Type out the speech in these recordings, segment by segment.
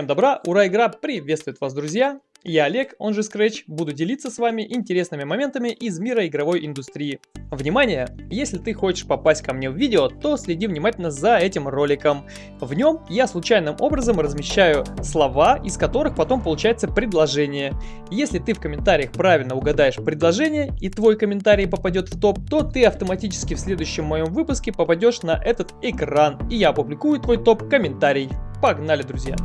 Всем добра, ура, игра приветствует вас, друзья! Я Олег, он же Scratch, буду делиться с вами интересными моментами из мира игровой индустрии. Внимание! Если ты хочешь попасть ко мне в видео, то следи внимательно за этим роликом. В нем я случайным образом размещаю слова, из которых потом получается предложение. Если ты в комментариях правильно угадаешь предложение и твой комментарий попадет в топ, то ты автоматически в следующем моем выпуске попадешь на этот экран, и я опубликую твой топ-комментарий. Погнали, друзья!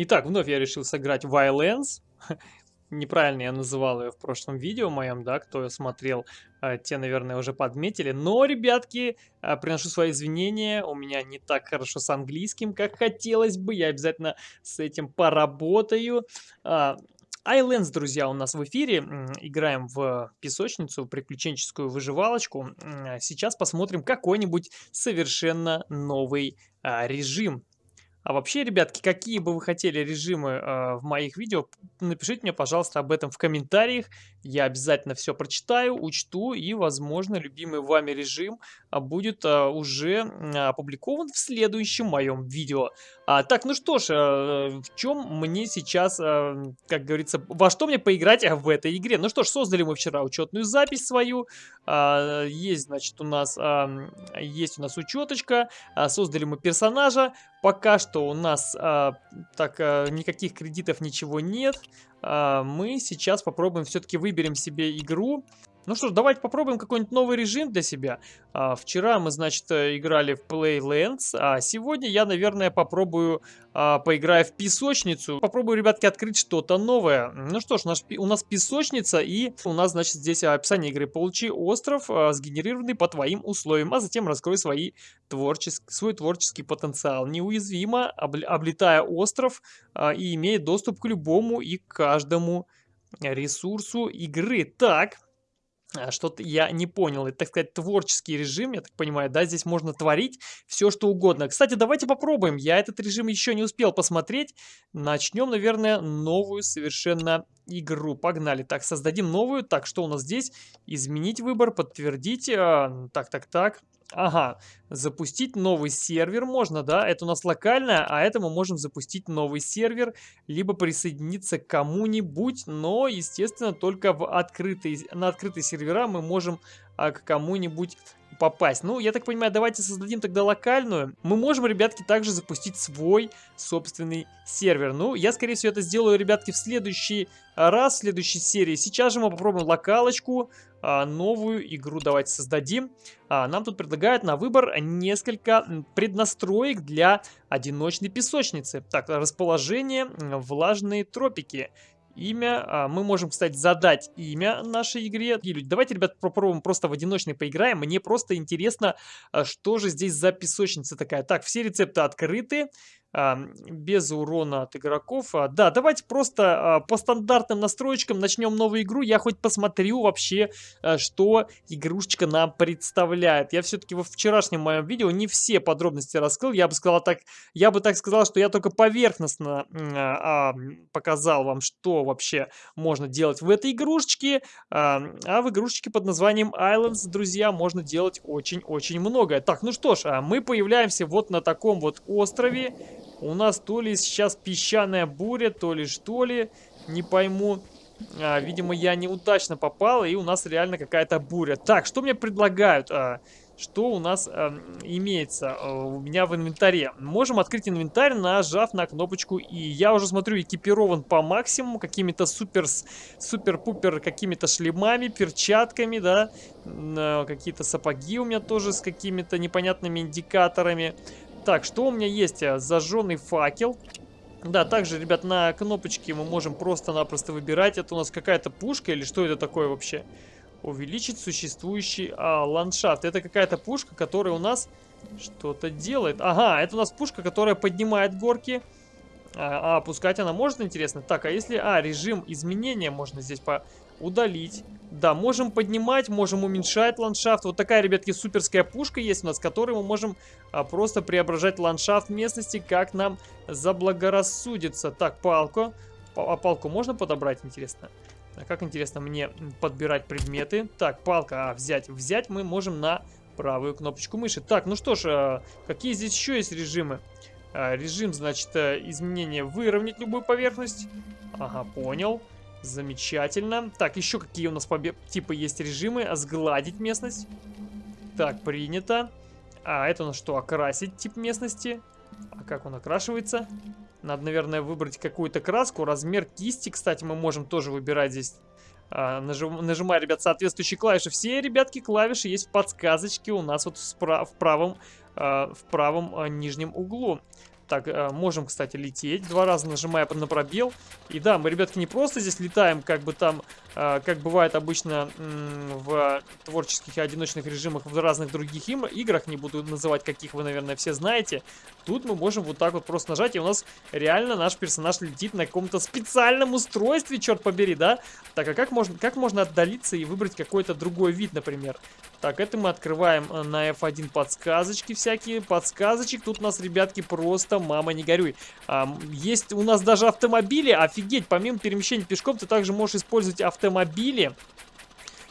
Итак, вновь я решил сыграть Violence. Неправильно я называл ее в прошлом видео моем, да, кто смотрел, э, те, наверное, уже подметили. Но, ребятки, э, приношу свои извинения, у меня не так хорошо с английским, как хотелось бы, я обязательно с этим поработаю. А, Islands, друзья, у нас в эфире. Играем в песочницу, приключенческую выживалочку. Сейчас посмотрим какой-нибудь совершенно новый а, режим. А вообще, ребятки, какие бы вы хотели режимы э, в моих видео, напишите мне, пожалуйста, об этом в комментариях. Я обязательно все прочитаю, учту и, возможно, любимый вами режим э, будет э, уже опубликован в следующем моем видео. А, так, ну что ж, э, в чем мне сейчас, э, как говорится, во что мне поиграть в этой игре? Ну что ж, создали мы вчера учетную запись свою. Э, есть, значит, у нас, э, есть у нас учеточка. Э, создали мы персонажа. Пока что у нас а, так а, никаких кредитов, ничего нет. А, мы сейчас попробуем все-таки выберем себе игру. Ну что ж, давайте попробуем какой-нибудь новый режим для себя. А, вчера мы, значит, э, играли в Playlands, а сегодня я, наверное, попробую, а, поиграю в песочницу. Попробую, ребятки, открыть что-то новое. Ну что ж, наш, у нас песочница и у нас, значит, здесь описание игры. Получи остров, а, сгенерированный по твоим условиям, а затем раскрой свои творчес... свой творческий потенциал. Неуязвимо, обл... облетая остров а, и имея доступ к любому и каждому ресурсу игры. Так, что-то я не понял. Это, так сказать, творческий режим, я так понимаю, да, здесь можно творить все, что угодно. Кстати, давайте попробуем. Я этот режим еще не успел посмотреть. Начнем, наверное, новую совершенно игру. Погнали. Так, создадим новую. Так, что у нас здесь? Изменить выбор, подтвердить. А, так, так, так. Ага, запустить новый сервер можно, да? Это у нас локальная, а это мы можем запустить новый сервер, либо присоединиться к кому-нибудь, но, естественно, только в открытые, на открытые сервера мы можем а, к кому-нибудь попасть. Ну, я так понимаю, давайте создадим тогда локальную. Мы можем, ребятки, также запустить свой собственный сервер. Ну, я, скорее всего, это сделаю, ребятки, в следующий раз, в следующей серии. Сейчас же мы попробуем локалочку, а, новую игру давайте создадим. А, нам тут предлагают на выбор несколько преднастроек для одиночной песочницы. Так, расположение, влажные тропики. Имя, а, мы можем, кстати, задать имя нашей игре. Давайте, ребят, попробуем просто в одиночный поиграем. Мне просто интересно, а, что же здесь за песочница такая. Так, все рецепты открыты без урона от игроков. А, да, давайте просто а, по стандартным настроечкам начнем новую игру. Я хоть посмотрю вообще, а, что игрушечка нам представляет. Я все-таки во вчерашнем моем видео не все подробности раскрыл. Я бы сказал так, я бы так сказал, что я только поверхностно а, показал вам, что вообще можно делать в этой игрушечке. А, а в игрушечке под названием Islands, друзья, можно делать очень-очень многое. Так, ну что ж, мы появляемся вот на таком вот острове. У нас то ли сейчас песчаная буря, то ли что ли, не пойму. А, видимо, я неудачно попал, и у нас реально какая-то буря. Так, что мне предлагают? А, что у нас а, имеется а, у меня в инвентаре? Можем открыть инвентарь, нажав на кнопочку И. Я уже смотрю, экипирован по максимуму, какими-то супер, супер-пупер, какими-то шлемами, перчатками, да. Какие-то сапоги у меня тоже с какими-то непонятными индикаторами. Так, что у меня есть? Э, зажженный факел. Да, также, ребят, на кнопочке мы можем просто-напросто выбирать. Это у нас какая-то пушка или что это такое вообще? Увеличить существующий а, ландшафт. Это какая-то пушка, которая у нас что-то делает. Ага, это у нас пушка, которая поднимает горки. А, а опускать она может, интересно? Так, а если... А, режим изменения можно здесь по удалить. Да, можем поднимать, можем уменьшать ландшафт. Вот такая, ребятки, суперская пушка есть у нас, которой мы можем а, просто преображать ландшафт местности, как нам заблагорассудится. Так, палку. А палку можно подобрать, интересно? А как интересно мне подбирать предметы? Так, палка, а, взять. Взять мы можем на правую кнопочку мыши. Так, ну что ж, а, какие здесь еще есть режимы? А, режим, значит, э, изменения выровнять любую поверхность. Ага, понял. Замечательно. Так, еще какие у нас типы есть режимы? Сгладить местность. Так, принято. А это у нас что, окрасить тип местности? А как он окрашивается? Надо, наверное, выбрать какую-то краску. Размер кисти, кстати, мы можем тоже выбирать здесь. А, нажим, нажимая, ребят, соответствующие клавиши. Все, ребятки, клавиши есть в подсказочке у нас вот в, в правом, а, в правом а, нижнем углу. Так, э, можем, кстати, лететь. Два раза нажимая на пробел. И да, мы, ребятки, не просто здесь летаем, как бы там, как бывает обычно в творческих и одиночных режимах в разных других играх. Не буду называть, каких вы, наверное, все знаете. Тут мы можем вот так вот просто нажать, и у нас реально наш персонаж летит на каком-то специальном устройстве, черт побери, да? Так, а как можно, как можно отдалиться и выбрать какой-то другой вид, например? Так, это мы открываем э, на F1 подсказочки всякие. Подсказочек тут у нас, ребятки, просто мама не горюй. А, есть у нас даже автомобили, офигеть, помимо перемещения пешком, ты также можешь использовать автомобили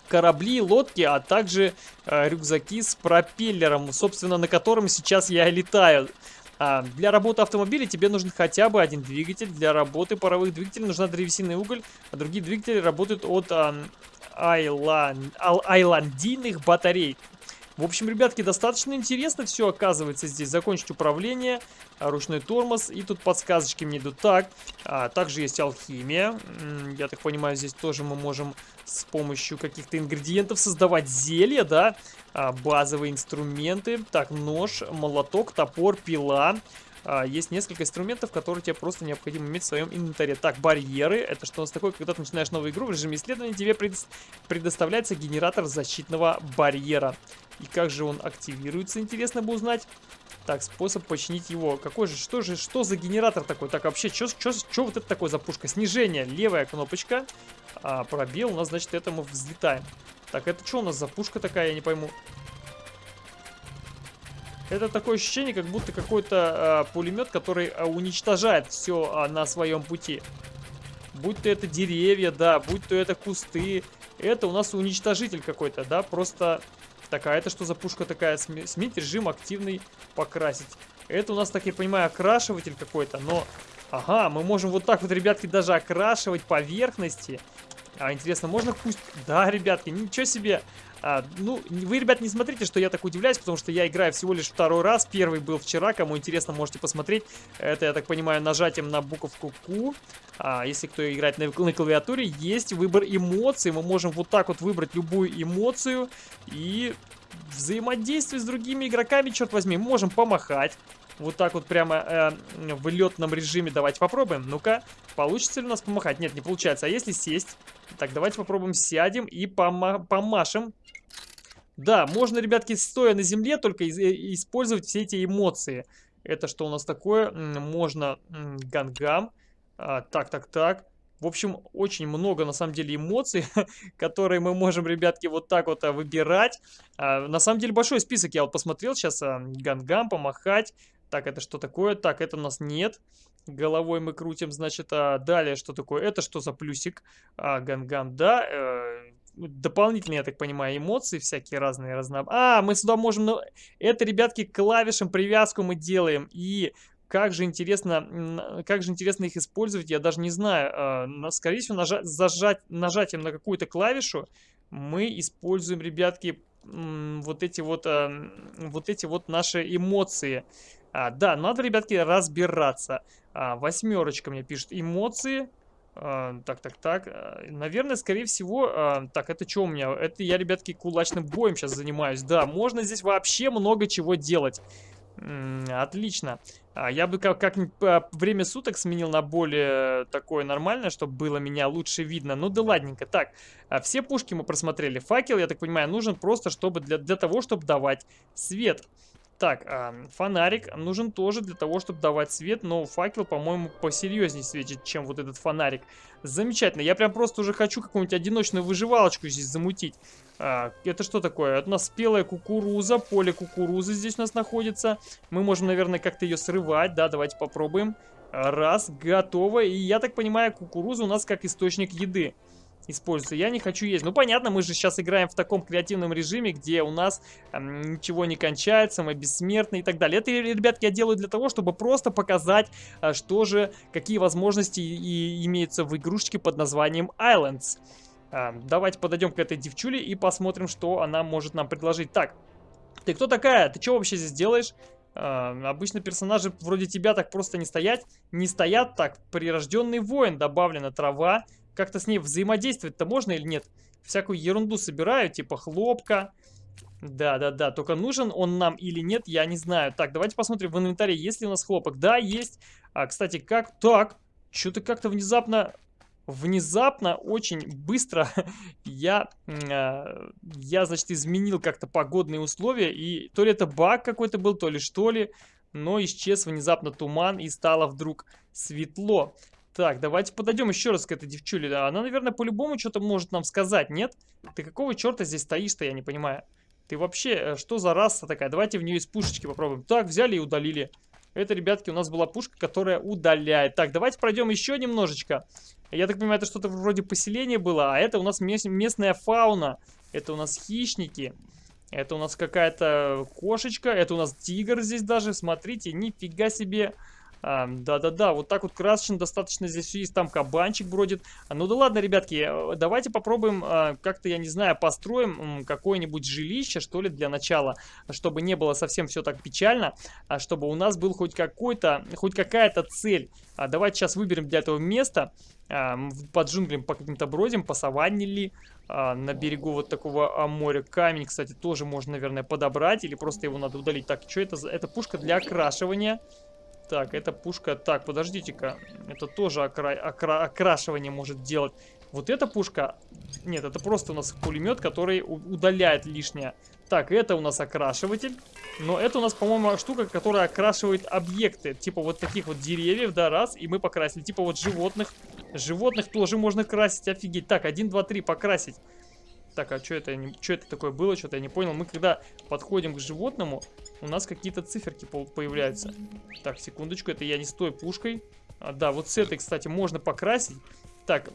корабли, лодки, а также э, рюкзаки с пропеллером, собственно, на котором сейчас я летаю. А, для работы автомобиля тебе нужен хотя бы один двигатель. Для работы паровых двигателей нужна древесиный уголь, а другие двигатели работают от а, айлан... айландийных батарей. В общем, ребятки, достаточно интересно все оказывается здесь. Закончить управление, а, ручной тормоз. И тут подсказочки мне идут так. А, также есть алхимия. Я так понимаю, здесь тоже мы можем с помощью каких-то ингредиентов создавать зелья, да. А, базовые инструменты. Так, нож, молоток, топор, пила. А, есть несколько инструментов, которые тебе просто необходимо иметь в своем инвентаре. Так, барьеры. Это что у нас такое? Когда ты начинаешь новую игру в режиме исследования, тебе предоставляется генератор защитного барьера. И как же он активируется, интересно бы узнать. Так, способ починить его. Какой же, что же, что за генератор такой? Так, вообще, что вот это такое за пушка? Снижение, левая кнопочка. А, пробел, у нас, значит, это мы взлетаем. Так, это что у нас за пушка такая, я не пойму. Это такое ощущение, как будто какой-то э, пулемет, который э, уничтожает все э, а, на своем пути. Будь то это деревья, да, будь то это кусты. Это у нас уничтожитель какой-то, да, просто... Так, а это что за пушка такая? Сменить режим активный, покрасить. Это у нас, так я понимаю, окрашиватель какой-то, но... Ага, мы можем вот так вот, ребятки, даже окрашивать поверхности. А, интересно, можно пусть... Да, ребятки, ничего себе. А, ну, вы, ребят, не смотрите, что я так удивляюсь, потому что я играю всего лишь второй раз. Первый был вчера, кому интересно, можете посмотреть. Это, я так понимаю, нажатием на буковку Q. А, если кто играет на, на клавиатуре, есть выбор эмоций. Мы можем вот так вот выбрать любую эмоцию и взаимодействие с другими игроками, черт возьми. Мы можем помахать. Вот так вот прямо э, в летном режиме. Давайте попробуем. Ну-ка, получится ли у нас помахать? Нет, не получается. А если сесть? Так, давайте попробуем сядем и пома помашем. Да, можно, ребятки, стоя на земле, только э, использовать все эти эмоции. Это что у нас такое? Можно гангам. А, так, так, так. В общем, очень много, на самом деле, эмоций, которые мы можем, ребятки, вот так вот а, выбирать. А, на самом деле, большой список я вот посмотрел сейчас. А, гангам, помахать. Так, это что такое? Так, это у нас нет. Головой мы крутим, значит, а далее что такое? Это что за плюсик? А, гангам, да. Э, дополнительные, я так понимаю, эмоции всякие разные, разнообразные. А, мы сюда можем... Ну, это, ребятки, клавишам привязку мы делаем. И как же интересно, как же интересно их использовать, я даже не знаю. А, скорее всего, нажать, зажать, нажатием на какую-то клавишу мы используем, ребятки, вот эти вот, а, вот эти вот наши эмоции. А, да, надо, ребятки, разбираться. А, восьмерочка мне пишет эмоции. А, так, так, так. А, наверное, скорее всего... А, так, это что у меня? Это я, ребятки, кулачным боем сейчас занимаюсь. Да, можно здесь вообще много чего делать. М -м, отлично. А, я бы как-нибудь как время суток сменил на более такое нормальное, чтобы было меня лучше видно. Ну да ладненько. Так, а, все пушки мы просмотрели. Факел, я так понимаю, нужен просто чтобы для, для того, чтобы давать свет. Так, а, фонарик нужен тоже для того, чтобы давать свет, но факел, по-моему, посерьезнее светит, чем вот этот фонарик. Замечательно, я прям просто уже хочу какую-нибудь одиночную выживалочку здесь замутить. А, это что такое? Это у нас спелая кукуруза, поле кукурузы здесь у нас находится. Мы можем, наверное, как-то ее срывать, да, давайте попробуем. Раз, готово, и я так понимаю, кукуруза у нас как источник еды. Используется. Я не хочу есть. Ну, понятно, мы же сейчас играем в таком креативном режиме, где у нас э, ничего не кончается, мы бессмертны и так далее. Это, ребятки, я делаю для того, чтобы просто показать, э, что же, какие возможности и, имеются в игрушечке под названием Islands. Э, давайте подойдем к этой девчуле и посмотрим, что она может нам предложить. Так, ты кто такая? Ты что вообще здесь делаешь? Uh, обычно персонажи вроде тебя так просто не стоять, не стоят так. Прирожденный воин, добавлена трава, как-то с ней взаимодействовать-то можно или нет? Всякую ерунду собираю, типа хлопка. Да-да-да, только нужен он нам или нет, я не знаю. Так, давайте посмотрим в инвентаре, есть ли у нас хлопок. Да, есть. А, кстати, как? Так, что-то как-то внезапно... Внезапно, очень быстро я, э, я, значит, изменил как-то погодные условия. И то ли это баг какой-то был, то ли что ли. Но исчез внезапно туман и стало вдруг светло. Так, давайте подойдем еще раз к этой девчуле. Она, наверное, по-любому что-то может нам сказать, нет? Ты какого черта здесь стоишь-то, я не понимаю. Ты вообще, э, что за раса такая? Давайте в нее из пушечки попробуем. Так, взяли и удалили. Это, ребятки, у нас была пушка, которая удаляет. Так, давайте пройдем еще немножечко. Я так понимаю, это что-то вроде поселения было, а это у нас местная фауна. Это у нас хищники. Это у нас какая-то кошечка, это у нас тигр здесь даже. Смотрите, нифига себе. Да-да-да, вот так вот красочно достаточно здесь есть, там кабанчик бродит. А, ну да ладно, ребятки, э, давайте попробуем а, как-то, я не знаю, построим какое-нибудь жилище, что ли, для начала, чтобы не было совсем все так печально, а чтобы у нас был хоть какой-то, хоть какая-то цель. Давайте сейчас выберем для этого место, под джунглям по каким-то бродим, по саванне ли, на берегу вот такого моря. Камень, кстати, тоже можно, наверное, подобрать, или просто его надо удалить. Так, что это? Это пушка для окрашивания. Так, эта пушка... Так, подождите-ка. Это тоже окра... Окра... окрашивание может делать. Вот эта пушка... Нет, это просто у нас пулемет, который удаляет лишнее. Так, это у нас окрашиватель. Но это у нас, по-моему, штука, которая окрашивает объекты. Типа вот таких вот деревьев, да, раз, и мы покрасили. Типа вот животных. Животных тоже можно красить, офигеть. Так, один, два, три, покрасить. Так, а что это, что это такое было? Что-то я не понял. Мы когда подходим к животному, у нас какие-то циферки появляются. Так, секундочку, это я не с той пушкой. А, да, вот с этой, кстати, можно покрасить. Так,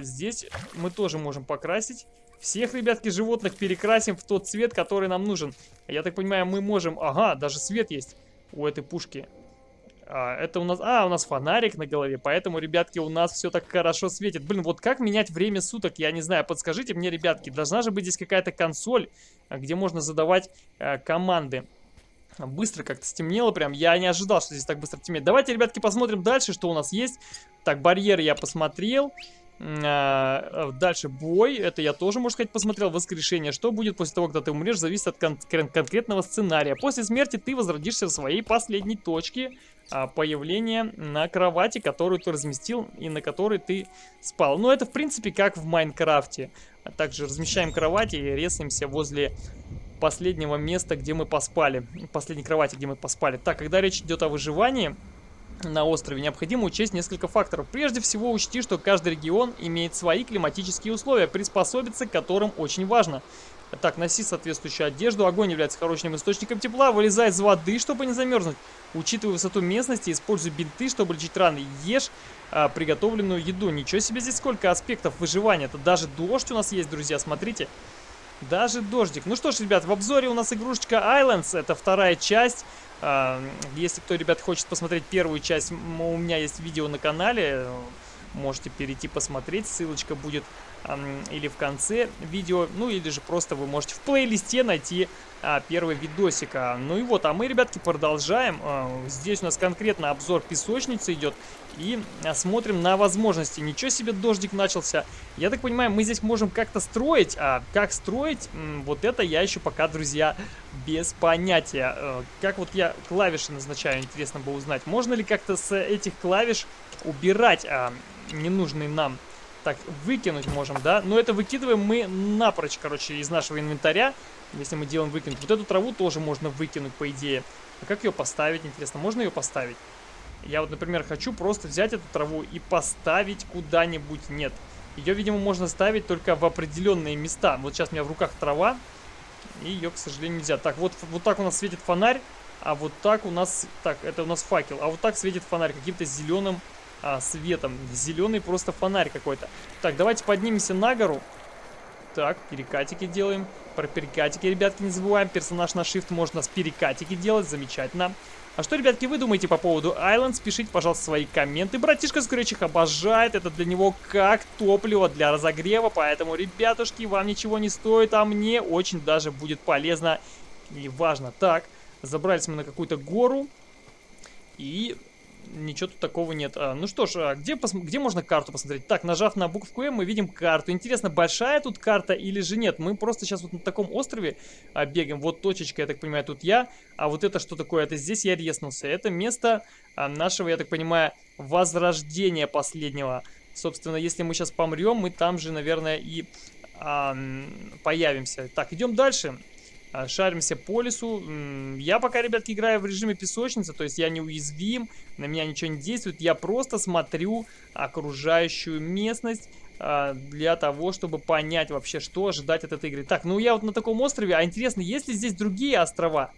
здесь мы тоже можем покрасить. Всех, ребятки, животных перекрасим в тот цвет, который нам нужен. Я так понимаю, мы можем... Ага, даже свет есть у этой пушки. А, это у нас... А, у нас фонарик на голове, поэтому, ребятки, у нас все так хорошо светит. Блин, вот как менять время суток, я не знаю. Подскажите мне, ребятки, должна же быть здесь какая-то консоль, а, где можно задавать э, команды. Быстро как-то стемнело прям. Я не ожидал, что здесь так быстро темнеет. Давайте, ребятки, посмотрим дальше, что у нас есть. Так, барьер я посмотрел. А, дальше бой, это я тоже, можно сказать, посмотрел. Воскрешение. Что будет после того, когда ты умрешь, зависит от кон конкретного сценария. После смерти ты возродишься в своей последней точке а, появления на кровати, которую ты разместил и на которой ты спал. Ну, это, в принципе, как в Майнкрафте. А также размещаем кровати и резаемся возле последнего места, где мы поспали. Последней кровати, где мы поспали. Так, когда речь идет о выживании на острове, необходимо учесть несколько факторов. Прежде всего, учти, что каждый регион имеет свои климатические условия, приспособиться к которым очень важно. Так, носи соответствующую одежду. Огонь является хорошим источником тепла. Вылезай из воды, чтобы не замерзнуть. Учитывай высоту местности, используй бинты, чтобы лечить раны. Ешь а, приготовленную еду. Ничего себе здесь сколько аспектов выживания. Это даже дождь у нас есть, друзья, смотрите. Даже дождик. Ну что ж, ребят, в обзоре у нас игрушечка Islands. Это вторая часть. Если кто, ребят, хочет посмотреть первую часть, у меня есть видео на канале. Можете перейти посмотреть, ссылочка будет или в конце видео, ну или же просто вы можете в плейлисте найти а, первый видосик. А, ну и вот, а мы, ребятки, продолжаем. А, здесь у нас конкретно обзор песочницы идет. И смотрим на возможности. Ничего себе дождик начался. Я так понимаю, мы здесь можем как-то строить. А как строить, вот это я еще пока, друзья, без понятия. А, как вот я клавиши назначаю, интересно бы узнать. Можно ли как-то с этих клавиш убирать а, ненужные нам так, выкинуть можем, да? Но это выкидываем мы напрочь, короче, из нашего инвентаря. Если мы делаем выкинуть. Вот эту траву тоже можно выкинуть, по идее. А как ее поставить, интересно? Можно ее поставить? Я вот, например, хочу просто взять эту траву и поставить куда-нибудь. Нет. Ее, видимо, можно ставить только в определенные места. Вот сейчас у меня в руках трава. И ее, к сожалению, нельзя. Так, вот, вот так у нас светит фонарь. А вот так у нас... Так, это у нас факел. А вот так светит фонарь каким-то зеленым а, светом. Зеленый просто фонарь какой-то. Так, давайте поднимемся на гору. Так, перекатики делаем. Про перекатики, ребятки, не забываем. Персонаж на shift можно с перекатики делать. Замечательно. А что, ребятки, вы думаете по поводу Islands? Пишите, пожалуйста, свои комменты. Братишка Скретч обожает. Это для него как топливо для разогрева. Поэтому, ребятушки, вам ничего не стоит, а мне очень даже будет полезно и важно. Так, забрались мы на какую-то гору. И ничего тут такого нет. А, ну что ж, а где, где можно карту посмотреть? Так, нажав на букву М, мы видим карту. Интересно, большая тут карта или же нет? Мы просто сейчас вот на таком острове а, бегаем. Вот точечка, я так понимаю, тут я. А вот это что такое? Это здесь я резнулся. Это место а, нашего, я так понимаю, возрождения последнего. Собственно, если мы сейчас помрем, мы там же, наверное, и а, появимся. Так, идем дальше. А, шаримся по лесу. Я пока, ребятки, играю в режиме песочницы, то есть я неуязвим, на меня ничего не действует. Я просто смотрю окружающую местность а, для того, чтобы понять вообще, что ожидать от этой игры. Так, ну я вот на таком острове, а интересно, есть ли здесь другие острова?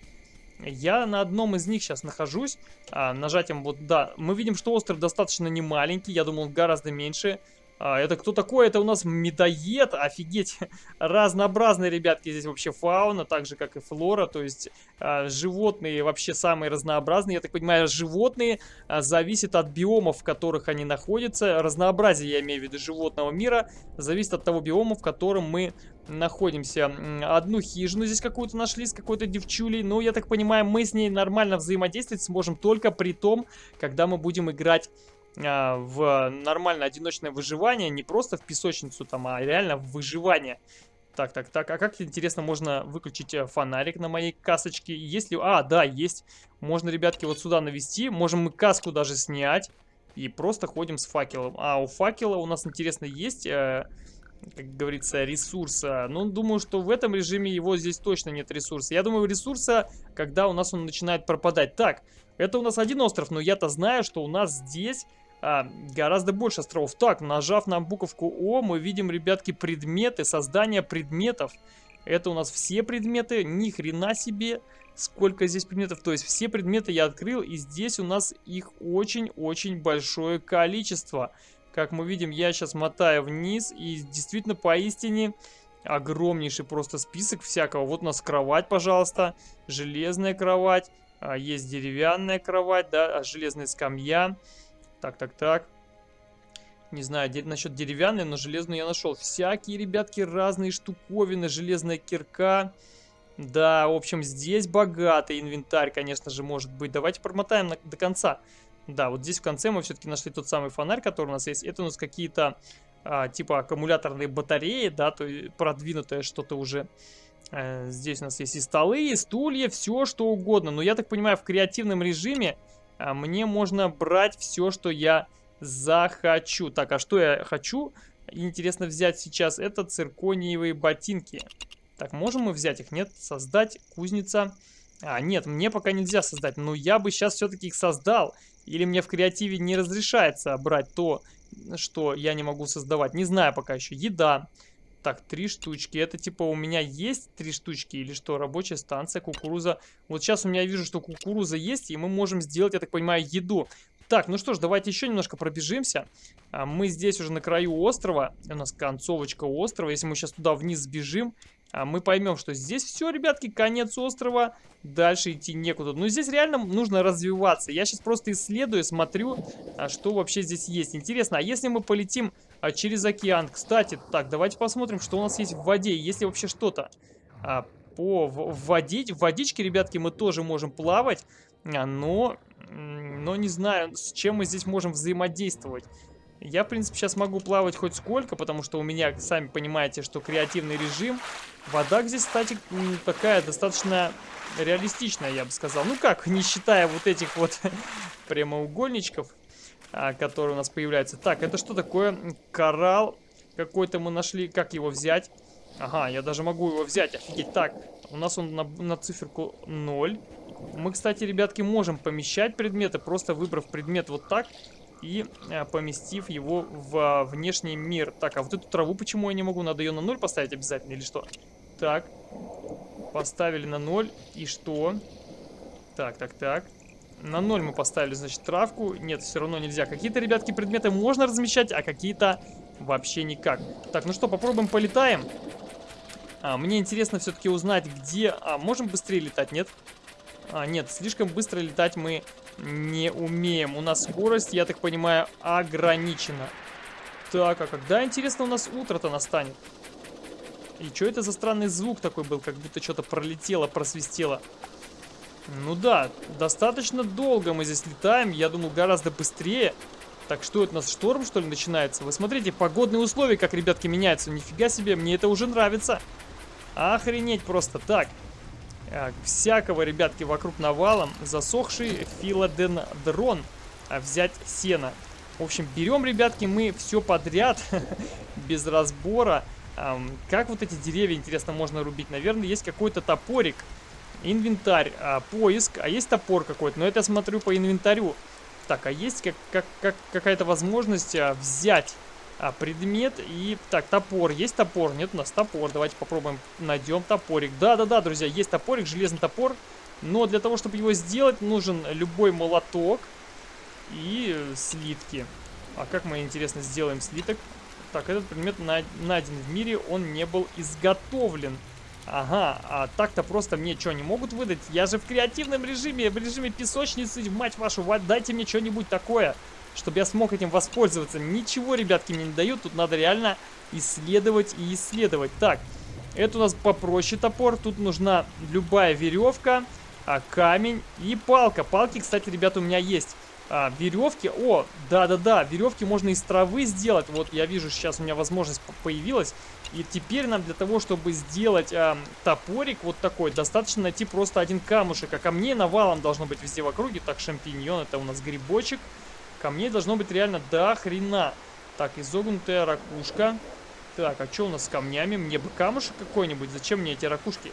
Я на одном из них сейчас нахожусь, а, нажатием вот, да, мы видим, что остров достаточно не маленький, я думал, гораздо меньше. А, это кто такой? Это у нас медоед, офигеть. Разнообразные, ребятки, здесь вообще фауна, так же, как и флора. То есть а, животные вообще самые разнообразные. Я так понимаю, животные а, зависят от биомов, в которых они находятся. Разнообразие, я имею в виду, животного мира зависит от того биома, в котором мы находимся. Одну хижину здесь какую-то нашли с какой-то девчулей. Ну, я так понимаю, мы с ней нормально взаимодействовать сможем только при том, когда мы будем играть в нормальное одиночное выживание, не просто в песочницу там, а реально в выживание. Так, так, так, а как, интересно, можно выключить э, фонарик на моей касочке? Если... А, да, есть. Можно, ребятки, вот сюда навести. Можем мы каску даже снять. И просто ходим с факелом. А у факела у нас, интересно, есть... Э, как говорится, ресурса. Ну, думаю, что в этом режиме его здесь точно нет ресурса. Я думаю, ресурса, когда у нас он начинает пропадать. Так, это у нас один остров, но я-то знаю, что у нас здесь а, гораздо больше островов. Так, нажав на буковку О, мы видим, ребятки, предметы, создание предметов. Это у нас все предметы, ни хрена себе, сколько здесь предметов. То есть все предметы я открыл, и здесь у нас их очень-очень большое количество. Как мы видим, я сейчас мотаю вниз, и действительно, поистине, огромнейший просто список всякого. Вот у нас кровать, пожалуйста, железная кровать, а, есть деревянная кровать, да, а, железная скамья. Так, так, так. Не знаю де насчет деревянной, но железную я нашел. Всякие, ребятки, разные штуковины. Железная кирка. Да, в общем, здесь богатый инвентарь, конечно же, может быть. Давайте промотаем на, до конца. Да, вот здесь в конце мы все-таки нашли тот самый фонарь, который у нас есть. Это у нас какие-то, а, типа, аккумуляторные батареи, да, то есть продвинутое что-то уже. А, здесь у нас есть и столы, и стулья, все что угодно. Но я так понимаю, в креативном режиме мне можно брать все, что я захочу. Так, а что я хочу? Интересно взять сейчас. Это циркониевые ботинки. Так, можем мы взять их? Нет, создать кузница. А, нет, мне пока нельзя создать. Но я бы сейчас все-таки их создал. Или мне в креативе не разрешается брать то, что я не могу создавать. Не знаю пока еще. Еда. Так, три штучки. Это типа у меня есть три штучки или что? Рабочая станция, кукуруза. Вот сейчас у меня вижу, что кукуруза есть, и мы можем сделать, я так понимаю, еду. Так, ну что ж, давайте еще немножко пробежимся. А, мы здесь уже на краю острова. У нас концовочка острова. Если мы сейчас туда вниз сбежим, а, мы поймем, что здесь все, ребятки, конец острова. Дальше идти некуда. Но здесь реально нужно развиваться. Я сейчас просто исследую, смотрю, а, что вообще здесь есть. Интересно, а если мы полетим через океан. Кстати, так, давайте посмотрим, что у нас есть в воде. Есть ли вообще что-то по в, водить. В водичке, ребятки, мы тоже можем плавать, но, но не знаю, с чем мы здесь можем взаимодействовать. Я, в принципе, сейчас могу плавать хоть сколько, потому что у меня, сами понимаете, что креативный режим. Вода здесь, кстати, такая достаточно реалистичная, я бы сказал. Ну как, не считая вот этих вот прямоугольничков а, который у нас появляется. Так, это что такое? Коралл какой-то мы нашли. Как его взять? Ага, я даже могу его взять. Офигеть. Так, у нас он на, на циферку 0. Мы, кстати, ребятки, можем помещать предметы, просто выбрав предмет вот так и а, поместив его в а, внешний мир. Так, а вот эту траву почему я не могу? Надо ее на 0 поставить обязательно или что? Так, поставили на 0. И что? Так, так, так. На ноль мы поставили, значит, травку. Нет, все равно нельзя. Какие-то, ребятки, предметы можно размещать, а какие-то вообще никак. Так, ну что, попробуем полетаем. А, мне интересно все-таки узнать, где... А, можем быстрее летать, нет? А, нет, слишком быстро летать мы не умеем. У нас скорость, я так понимаю, ограничена. Так, а когда, интересно, у нас утро-то настанет? И что это за странный звук такой был, как будто что-то пролетело, просвистело? Ну да, достаточно долго мы здесь летаем, я думал гораздо быстрее. Так, что это у нас, шторм что ли начинается? Вы смотрите, погодные условия, как, ребятки, меняются. Нифига себе, мне это уже нравится. Охренеть просто. Так, всякого, ребятки, вокруг навалом. Засохший филодендрон. А взять сено. В общем, берем, ребятки, мы все подряд, без разбора. Как вот эти деревья, интересно, можно рубить? Наверное, есть какой-то топорик. Инвентарь, а, поиск, а есть топор какой-то, но это я смотрю по инвентарю. Так, а есть как, как, как какая-то возможность а, взять а, предмет и... Так, топор. Есть топор? Нет, у нас топор. Давайте попробуем, найдем топорик. Да-да-да, друзья, есть топорик, железный топор. Но для того, чтобы его сделать, нужен любой молоток и слитки. А как мы, интересно, сделаем слиток? Так, этот предмет найден в мире, он не был изготовлен. Ага, а так-то просто мне что, не могут выдать? Я же в креативном режиме, в режиме песочницы, мать вашу, дайте мне что-нибудь такое, чтобы я смог этим воспользоваться. Ничего, ребятки, мне не дают, тут надо реально исследовать и исследовать. Так, это у нас попроще топор, тут нужна любая веревка, а, камень и палка. Палки, кстати, ребята, у меня есть а, веревки. О, да-да-да, веревки можно из травы сделать. Вот я вижу, сейчас у меня возможность появилась. И теперь нам для того, чтобы сделать а, топорик вот такой, достаточно найти просто один камушек. А камней навалом должно быть везде в округе. Так, шампиньон, это у нас грибочек. Камней должно быть реально до хрена. Так, изогнутая ракушка. Так, а что у нас с камнями? Мне бы камушек какой-нибудь. Зачем мне эти ракушки?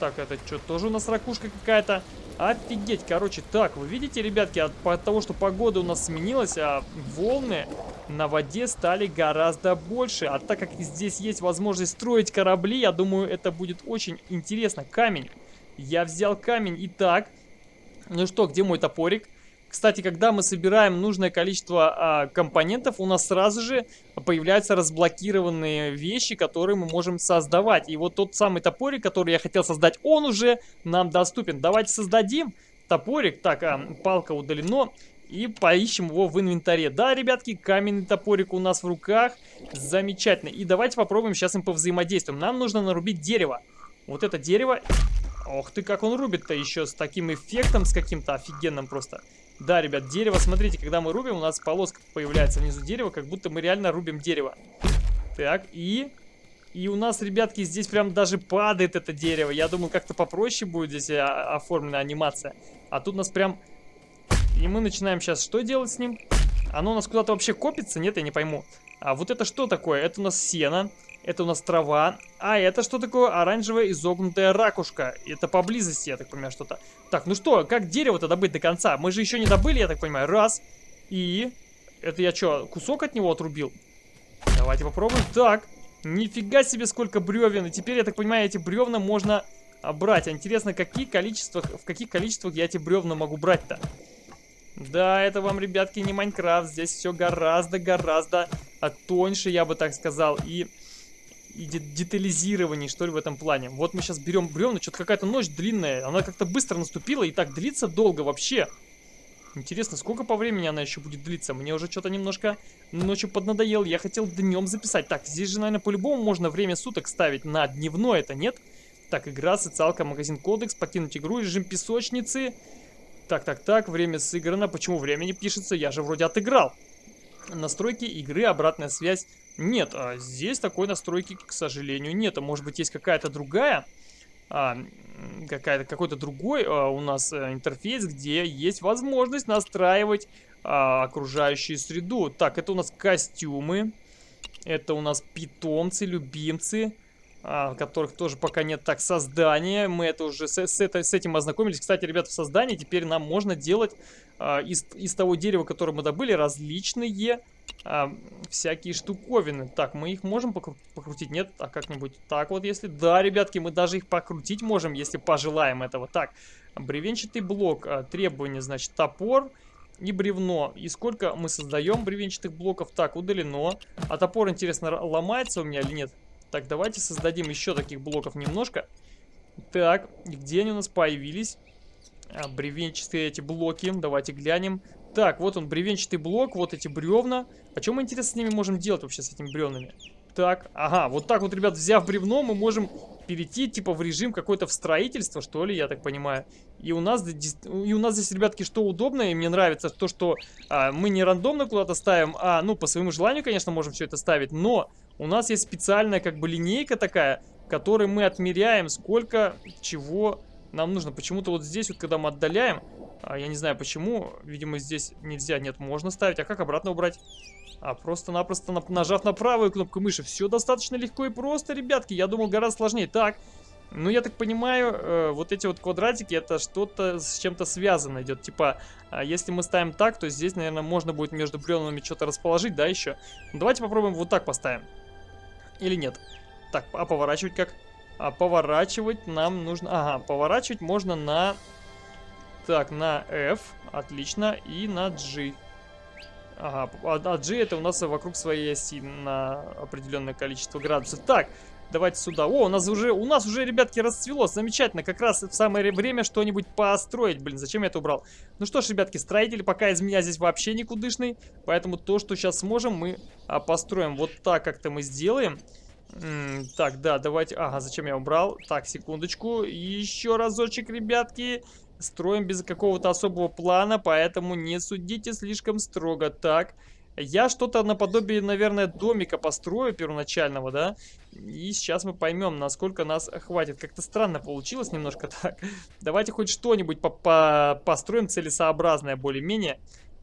Так, это что, тоже у нас ракушка какая-то? Офигеть, короче, так, вы видите, ребятки, от, от того, что погода у нас сменилась, а волны на воде стали гораздо больше. А так как здесь есть возможность строить корабли, я думаю, это будет очень интересно. Камень. Я взял камень. Итак, ну что, где мой топорик? Кстати, когда мы собираем нужное количество а, компонентов, у нас сразу же появляются разблокированные вещи, которые мы можем создавать. И вот тот самый топорик, который я хотел создать, он уже нам доступен. Давайте создадим топорик. Так, а, палка удалено. И поищем его в инвентаре. Да, ребятки, каменный топорик у нас в руках. Замечательно. И давайте попробуем сейчас им повзаимодействуем. Нам нужно нарубить дерево. Вот это дерево. Ох ты, как он рубит-то еще с таким эффектом, с каким-то офигенным просто. Да, ребят, дерево, смотрите, когда мы рубим, у нас полоска появляется внизу дерева, как будто мы реально рубим дерево. Так, и... И у нас, ребятки, здесь прям даже падает это дерево. Я думаю, как-то попроще будет здесь а, оформлена анимация. А тут у нас прям... И мы начинаем сейчас что делать с ним? Оно у нас куда-то вообще копится? Нет, я не пойму. А вот это что такое? Это у нас сено. Это у нас трава. А это что такое? Оранжевая изогнутая ракушка. Это поблизости, я так понимаю, что-то. Так, ну что, как дерево-то добыть до конца? Мы же еще не добыли, я так понимаю. Раз. И... Это я что, кусок от него отрубил? Давайте попробуем. Так. Нифига себе, сколько бревен. И теперь, я так понимаю, эти бревна можно брать. А интересно, какие количествах, в каких количествах я эти бревна могу брать-то? Да, это вам, ребятки, не Майнкрафт. Здесь все гораздо-гораздо тоньше, я бы так сказал. И и детализированней, что ли, в этом плане. Вот мы сейчас берем бревна, что-то какая-то ночь длинная, она как-то быстро наступила и так длится долго вообще. Интересно, сколько по времени она еще будет длиться? Мне уже что-то немножко ночью поднадоел. Я хотел днем записать. Так, здесь же, наверное, по-любому можно время суток ставить на дневное, это нет? Так, игра, социалка, магазин кодекс, покинуть игру, режим песочницы. Так, так, так, время сыграно. Почему время не пишется? Я же вроде отыграл. Настройки игры, обратная связь. Нет, а здесь такой настройки, к сожалению, нет. А может быть, есть какая-то другая, а, какая-то какой-то другой а, у нас а, интерфейс, где есть возможность настраивать окружающую среду. Так, это у нас костюмы, это у нас питомцы, любимцы которых тоже пока нет. Так, создание. Мы это уже с, с, это, с этим ознакомились. Кстати, ребята, в создании теперь нам можно делать из, из того дерева, которое мы добыли, различные а, всякие штуковины. Так, мы их можем покру покрутить? Нет? А как-нибудь так вот, если... Да, ребятки, мы даже их покрутить можем, если пожелаем этого. Так, Бревенчатый блок. А, требования, значит, топор и бревно. И сколько мы создаем бревенчатых блоков? Так, удалено. А топор, интересно, ломается у меня или нет? Так, давайте создадим еще таких блоков немножко. Так, где они у нас появились? А, бревенчатые эти блоки. Давайте глянем. Так, вот он, бревенчатый блок, вот эти бревна. А что мы, интересно, с ними можем делать вообще, с этими бревнами? Так, ага, вот так вот, ребят, взяв бревно, мы можем перейти, типа, в режим какой-то в строительство, что ли, я так понимаю. И у нас, и у нас здесь, ребятки, что удобно, и мне нравится то, что а, мы не рандомно куда-то ставим, а, ну, по своему желанию, конечно, можем все это ставить, но у нас есть специальная, как бы, линейка такая, которой мы отмеряем, сколько чего нам нужно. Почему-то вот здесь вот, когда мы отдаляем, я не знаю почему, видимо здесь нельзя, нет, можно ставить. А как обратно убрать? А просто-напросто нажав на правую кнопку мыши. Все достаточно легко и просто, ребятки. Я думал гораздо сложнее. Так, ну я так понимаю, э, вот эти вот квадратики, это что-то с чем-то связано идет. Типа, э, если мы ставим так, то здесь, наверное, можно будет между бревнами что-то расположить, да, еще? Давайте попробуем вот так поставим. Или нет? Так, а поворачивать как? А поворачивать нам нужно... Ага, поворачивать можно на... Так, на F, отлично, и на G. Ага, а, а G это у нас вокруг своей оси на определенное количество градусов. Так, давайте сюда. О, у нас уже, у нас уже, ребятки, расцвело. Замечательно, как раз в самое время что-нибудь построить. Блин, зачем я это убрал? Ну что ж, ребятки, строители пока из меня здесь вообще никудышный. Поэтому то, что сейчас сможем, мы а, построим. Вот так как-то мы сделаем. Так, да, давайте... Ага, зачем я убрал? Так, секундочку. Еще разочек, ребятки. Строим без какого-то особого плана, поэтому не судите слишком строго. Так, я что-то наподобие, наверное, домика построю первоначального, да? И сейчас мы поймем, насколько нас хватит. Как-то странно получилось немножко так. Давайте хоть что-нибудь по -по построим целесообразное более-менее.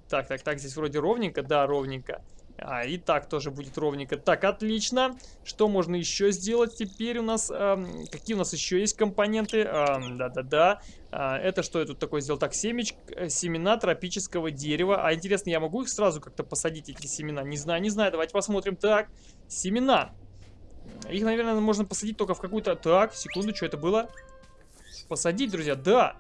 Так, так, так, здесь вроде ровненько. Да, ровненько. А, и так тоже будет ровненько. Так, отлично. Что можно еще сделать теперь у нас? Эм, какие у нас еще есть компоненты? Да-да-да. Эм, э, это что я тут такое сделал? Так, семеч, э, семена тропического дерева. А интересно, я могу их сразу как-то посадить, эти семена? Не знаю, не знаю. Давайте посмотрим. Так, семена. Их, наверное, можно посадить только в какую-то... Так, секунду, что это было? Посадить, друзья, да.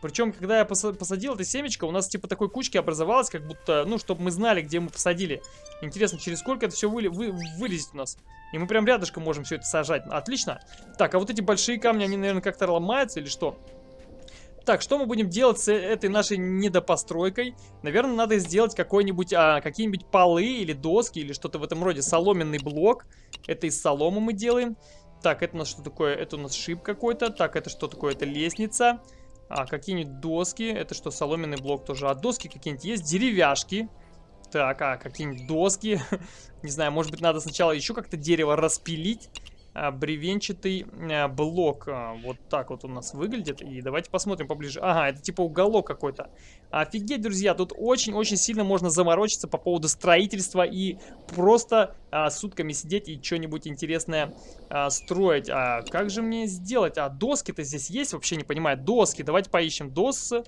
Причем, когда я посадил это семечко, у нас типа такой кучки образовалось, как будто, ну, чтобы мы знали, где мы посадили. Интересно, через сколько это все вы, вы, вылезет у нас. И мы прям рядышком можем все это сажать. Отлично. Так, а вот эти большие камни, они, наверное, как-то ломаются или что? Так, что мы будем делать с этой нашей недопостройкой? Наверное, надо сделать какой-нибудь, а, какие-нибудь полы или доски или что-то в этом роде. Соломенный блок. Это из соломы мы делаем. Так, это у нас что такое? Это у нас шип какой-то. Так, это что такое? Это лестница. А, какие-нибудь доски. Это что, соломенный блок тоже. А доски какие-нибудь есть? Деревяшки. Так, а какие-нибудь доски. Не знаю, может быть, надо сначала еще как-то дерево распилить. А, бревенчатый а, блок. А, вот так вот у нас выглядит. И давайте посмотрим поближе. Ага, это типа уголок какой-то. Офигеть, друзья, тут очень-очень сильно можно заморочиться по поводу строительства и просто а, сутками сидеть и что-нибудь интересное а, строить. А как же мне сделать? А доски-то здесь есть? Вообще не понимаю. Доски. Давайте поищем. Досы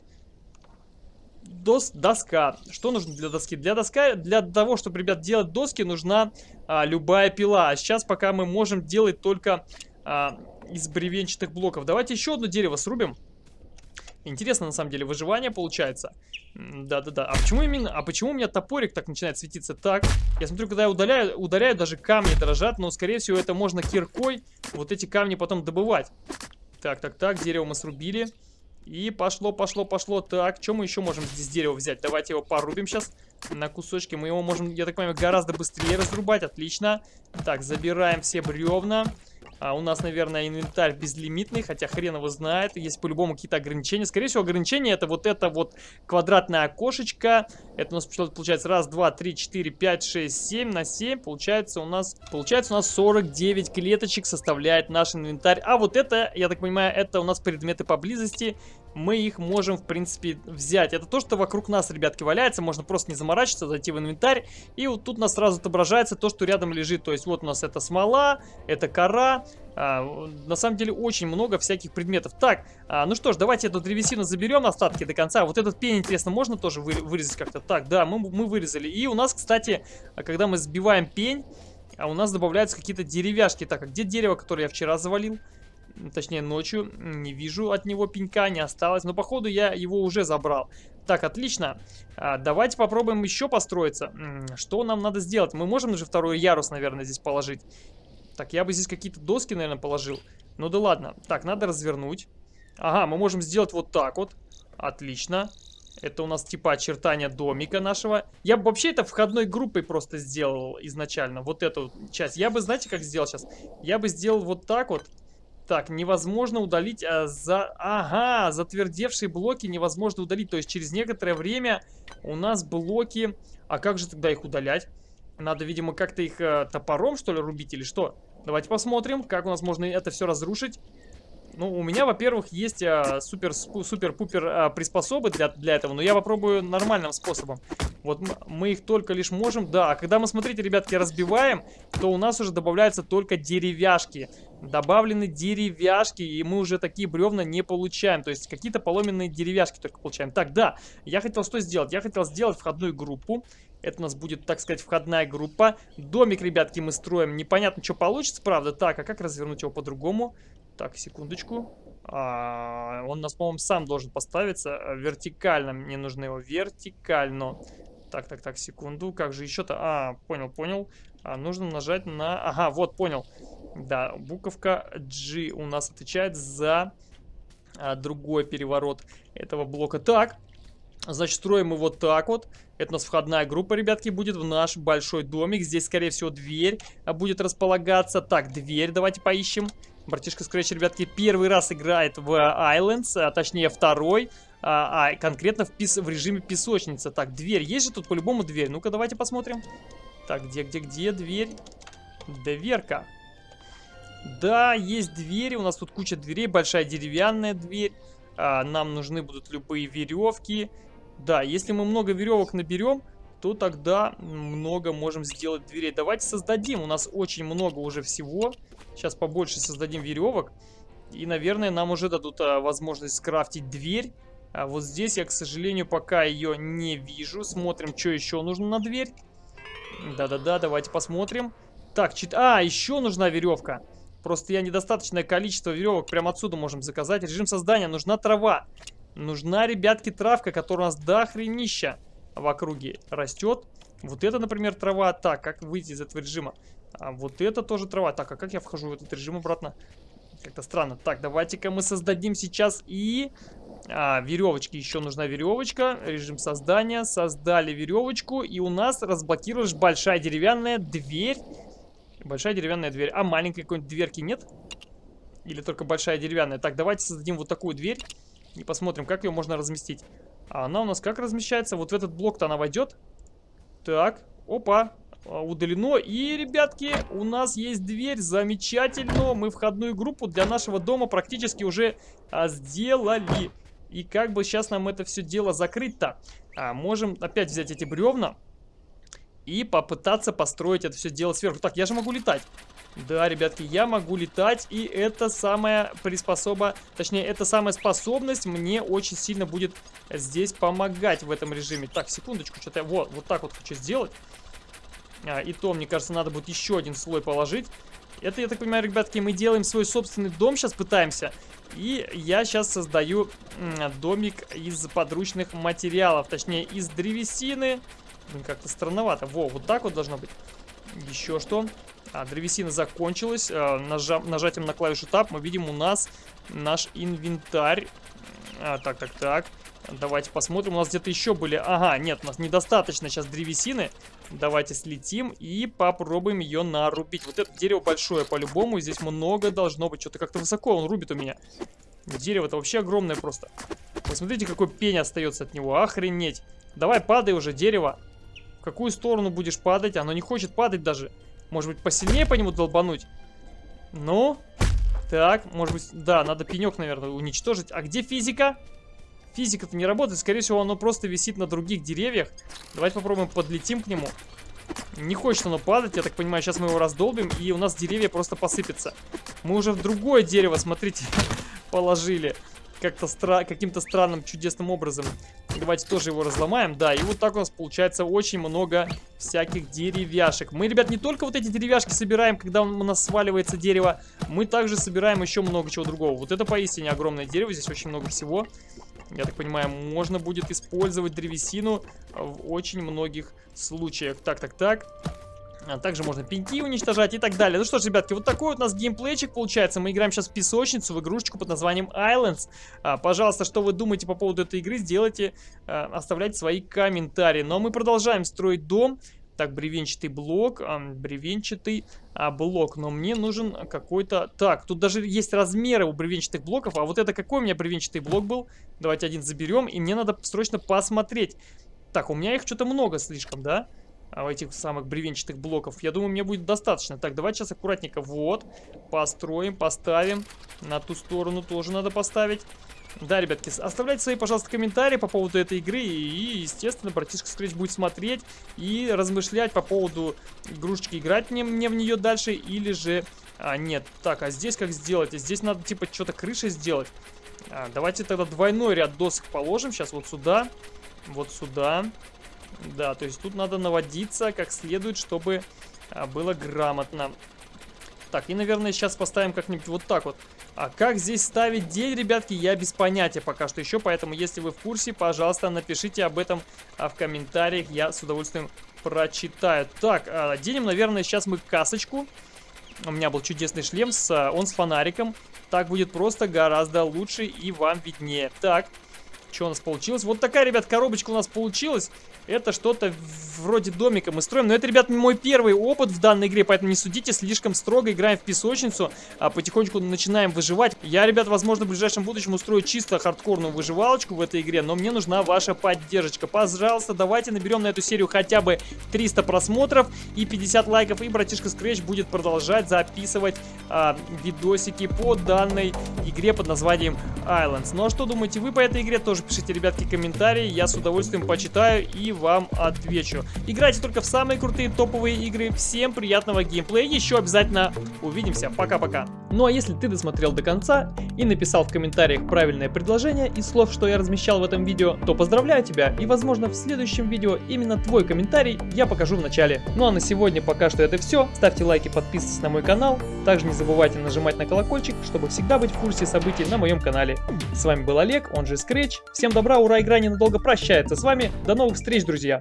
дос, доска. Что нужно для доски? Для доска, для того, чтобы, ребят, делать доски, нужна а, любая пила. А сейчас пока мы можем делать только а, из бревенчатых блоков. Давайте еще одно дерево срубим. Интересно, на самом деле, выживание получается. Да-да-да. А почему именно... А почему у меня топорик так начинает светиться? Так, я смотрю, когда я удаляю, ударяю, даже камни дрожат, но, скорее всего, это можно киркой вот эти камни потом добывать. Так, так, так, дерево мы срубили. И пошло, пошло, пошло. Так, что мы еще можем здесь дерево взять? Давайте его порубим сейчас на кусочки. Мы его можем, я так понимаю, гораздо быстрее разрубать. Отлично. Так, забираем все бревна. А у нас, наверное, инвентарь безлимитный, хотя хрен его знает. Есть по-любому какие-то ограничения. Скорее всего, ограничения это вот это вот квадратное окошечко. Это у нас получается раз, два, три, четыре, пять, шесть, семь на семь. Получается у нас, получается у нас 49 клеточек составляет наш инвентарь. А вот это, я так понимаю, это у нас предметы поблизости мы их можем, в принципе, взять. Это то, что вокруг нас, ребятки, валяется. Можно просто не заморачиваться, зайти в инвентарь. И вот тут у нас сразу отображается то, что рядом лежит. То есть вот у нас это смола, это кора. А, на самом деле очень много всяких предметов. Так, а, ну что ж, давайте эту древесину заберем остатки до конца. Вот этот пень, интересно, можно тоже вы, вырезать как-то? Так, да, мы, мы вырезали. И у нас, кстати, когда мы сбиваем пень, а у нас добавляются какие-то деревяшки. Так, а где дерево, которое я вчера завалил? Точнее ночью. Не вижу от него пенька, не осталось. Но походу я его уже забрал. Так, отлично. А, давайте попробуем еще построиться. Что нам надо сделать? Мы можем же второй ярус, наверное, здесь положить. Так, я бы здесь какие-то доски, наверное, положил. Ну да ладно. Так, надо развернуть. Ага, мы можем сделать вот так вот. Отлично. Это у нас типа очертания домика нашего. Я бы вообще это входной группой просто сделал изначально. Вот эту часть. Я бы, знаете, как сделал сейчас? Я бы сделал вот так вот. Так, невозможно удалить а, за... Ага, затвердевшие блоки невозможно удалить. То есть через некоторое время у нас блоки... А как же тогда их удалять? Надо, видимо, как-то их а, топором, что ли, рубить или что? Давайте посмотрим, как у нас можно это все разрушить. Ну, у меня, во-первых, есть а, супер-пупер а, приспособы для, для этого, но я попробую нормальным способом. Вот мы их только лишь можем... Да, а когда мы, смотрите, ребятки, разбиваем, то у нас уже добавляются только деревяшки. Добавлены деревяшки, и мы уже такие бревна не получаем. То есть какие-то поломенные деревяшки только получаем. Так, да, я хотел что сделать? Я хотел сделать входную группу. Это у нас будет, так сказать, входная группа. Домик, ребятки, мы строим. Непонятно, что получится, правда. Так, а как развернуть его по-другому? Так, секундочку. А, он нас, по-моему, сам должен поставиться. Э, вертикально. Мне нужно его вертикально. Так, так, так, секунду. Как же еще-то? А, понял, понял. А, нужно нажать на... Ага, вот, понял. Да, буковка G у нас отвечает за а, другой переворот этого блока. Так, значит, строим его так вот. Это у нас входная группа, ребятки, будет в наш большой домик. Здесь, скорее всего, дверь а, будет располагаться. Так, дверь давайте поищем. Братишка Scratch, ребятки, первый раз играет в Islands, а точнее второй, а, а конкретно в, пис в режиме песочница. Так, дверь. Есть же тут по-любому дверь? Ну-ка, давайте посмотрим. Так, где, где, где дверь? Дверка. Да, есть двери. У нас тут куча дверей. Большая деревянная дверь. А, нам нужны будут любые веревки. Да, если мы много веревок наберем, то тогда много можем сделать дверей. Давайте создадим. У нас очень много уже всего. Сейчас побольше создадим веревок. И, наверное, нам уже дадут а, возможность скрафтить дверь. А вот здесь я, к сожалению, пока ее не вижу. Смотрим, что еще нужно на дверь. Да-да-да, давайте посмотрим. Так, чит... А, еще нужна веревка. Просто я недостаточное количество веревок прямо отсюда можем заказать. Режим создания. Нужна трава. Нужна, ребятки, травка, которая у нас до хренища в округе растет. Вот это, например, трава. Так, как выйти из этого режима? А вот это тоже трава. Так, а как я вхожу в этот режим обратно? Как-то странно. Так, давайте-ка мы создадим сейчас и... А, веревочки. Еще нужна веревочка. Режим создания. Создали веревочку. И у нас разблокируешь большая деревянная дверь. Большая деревянная дверь. А маленькой какой-нибудь дверки нет? Или только большая деревянная? Так, давайте создадим вот такую дверь. И посмотрим, как ее можно разместить. А она у нас как размещается? Вот в этот блок-то она войдет. Так, опа, удалено. И, ребятки, у нас есть дверь. Замечательно. Мы входную группу для нашего дома практически уже а, сделали. И как бы сейчас нам это все дело закрыть-то? А, можем опять взять эти бревна и попытаться построить это все дело сверху. Так, я же могу летать. Да, ребятки, я могу летать, и это самая приспособа, точнее, эта самая способность мне очень сильно будет здесь помогать в этом режиме. Так, секундочку, что-то я вот, вот так вот хочу сделать. А, и то, мне кажется, надо будет еще один слой положить. Это, я так понимаю, ребятки, мы делаем свой собственный дом, сейчас пытаемся. И я сейчас создаю домик из подручных материалов, точнее, из древесины. Как-то странновато. Во, вот так вот должно быть. Еще что? А, древесина закончилась. А, нажа нажатием на клавишу Tab мы видим у нас наш инвентарь. А, так, так, так. Давайте посмотрим. У нас где-то еще были... Ага, нет, у нас недостаточно сейчас древесины. Давайте слетим и попробуем ее нарубить. Вот это дерево большое по-любому. Здесь много должно быть. Что-то как-то высоко он рубит у меня. Дерево-то вообще огромное просто. Посмотрите, какой пень остается от него. Охренеть. Давай, падай уже, дерево. В какую сторону будешь падать? Оно не хочет падать даже. Может быть, посильнее по нему долбануть? Ну? Так, может быть... Да, надо пенек, наверное, уничтожить. А где физика? Физика-то не работает. Скорее всего, оно просто висит на других деревьях. Давайте попробуем подлетим к нему. Не хочет оно падать, я так понимаю, сейчас мы его раздолбим, и у нас деревья просто посыпятся. Мы уже в другое дерево, смотрите, положили. как-то стра каким-то странным чудесным образом. Давайте тоже его разломаем. Да, и вот так у нас получается очень много всяких деревяшек. Мы, ребят, не только вот эти деревяшки собираем, когда у нас сваливается дерево, мы также собираем еще много чего другого. Вот это поистине огромное дерево, здесь очень много всего. Я так понимаю, можно будет использовать древесину в очень многих случаях. Так, так, так. А также можно пеньки уничтожать и так далее. Ну что ж, ребятки, вот такой вот у нас геймплейчик получается. Мы играем сейчас в песочницу, в игрушечку под названием Islands. А, пожалуйста, что вы думаете по поводу этой игры, сделайте, а, оставляйте свои комментарии. Но мы продолжаем строить дом. Так, бревенчатый блок, бревенчатый а, блок, но мне нужен какой-то... Так, тут даже есть размеры у бревенчатых блоков, а вот это какой у меня бревенчатый блок был? Давайте один заберем, и мне надо срочно посмотреть. Так, у меня их что-то много слишком? Да а, этих самых бревенчатых блоков. Я думаю, мне будет достаточно. Так, давайте сейчас аккуратненько. Вот. Построим, поставим. На ту сторону тоже надо поставить. Да, ребятки, оставляйте свои, пожалуйста, комментарии по поводу этой игры. И, естественно, братишка Scratch будет смотреть и размышлять по поводу игрушечки. Играть мне, мне в нее дальше или же... А, нет. Так, а здесь как сделать? Здесь надо, типа, что-то крышей сделать. А, давайте тогда двойной ряд досок положим. Сейчас вот сюда. Вот сюда. Да, то есть тут надо наводиться как следует, чтобы а, было грамотно. Так, и, наверное, сейчас поставим как-нибудь вот так вот. А как здесь ставить день, ребятки, я без понятия пока что еще. Поэтому, если вы в курсе, пожалуйста, напишите об этом а, в комментариях. Я с удовольствием прочитаю. Так, а, денем, наверное, сейчас мы касочку. У меня был чудесный шлем, с, а, он с фонариком. Так будет просто гораздо лучше и вам виднее. Так, что у нас получилось? Вот такая, ребят, коробочка у нас получилась. Это что-то вроде домика мы строим. Но это, ребят, мой первый опыт в данной игре, поэтому не судите слишком строго. Играем в песочницу, а потихонечку начинаем выживать. Я, ребят, возможно, в ближайшем будущем устрою чисто хардкорную выживалочку в этой игре, но мне нужна ваша поддержка. Пожалуйста, давайте наберем на эту серию хотя бы 300 просмотров и 50 лайков, и братишка Scratch будет продолжать записывать а, видосики по данной игре под названием Islands. Ну а что думаете вы по этой игре? Тоже пишите, ребятки, комментарии, я с удовольствием почитаю и вам отвечу. Играйте только в самые крутые топовые игры. Всем приятного геймплея. Еще обязательно увидимся. Пока-пока. Ну а если ты досмотрел до конца и написал в комментариях правильное предложение из слов, что я размещал в этом видео, то поздравляю тебя. И возможно в следующем видео именно твой комментарий я покажу в начале. Ну а на сегодня пока что это все. Ставьте лайки, подписывайтесь на мой канал. Также не забывайте нажимать на колокольчик, чтобы всегда быть в курсе событий на моем канале. С вами был Олег, он же Scratch. Всем добра, ура, игра ненадолго прощается с вами. До новых встреч, друзья!